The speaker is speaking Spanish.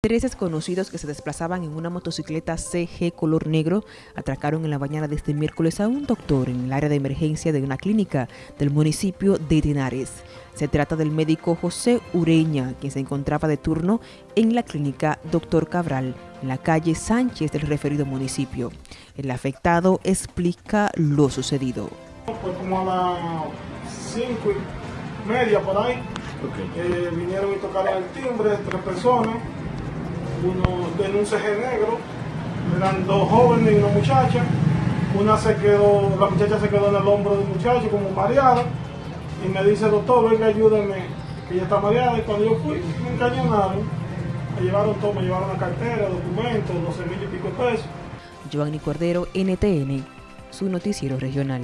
Tres desconocidos que se desplazaban en una motocicleta CG color negro atracaron en la mañana de este miércoles a un doctor en el área de emergencia de una clínica del municipio de Tenares. Se trata del médico José Ureña, quien se encontraba de turno en la clínica Doctor Cabral, en la calle Sánchez del referido municipio. El afectado explica lo sucedido. Fue como a las cinco y media por ahí. Eh, vinieron y tocaron el timbre, tres personas uno en un negro, eran dos jóvenes y una muchacha. Una se quedó, la muchacha se quedó en el hombro del muchacho como mareada y me dice, doctor, venga, ayúdeme, que ella está mareada. Y cuando yo fui, me encañonaron, me llevaron todo, me llevaron la cartera, documentos, 12 mil y pico pesos. Giovanni Cordero, NTN, su noticiero regional.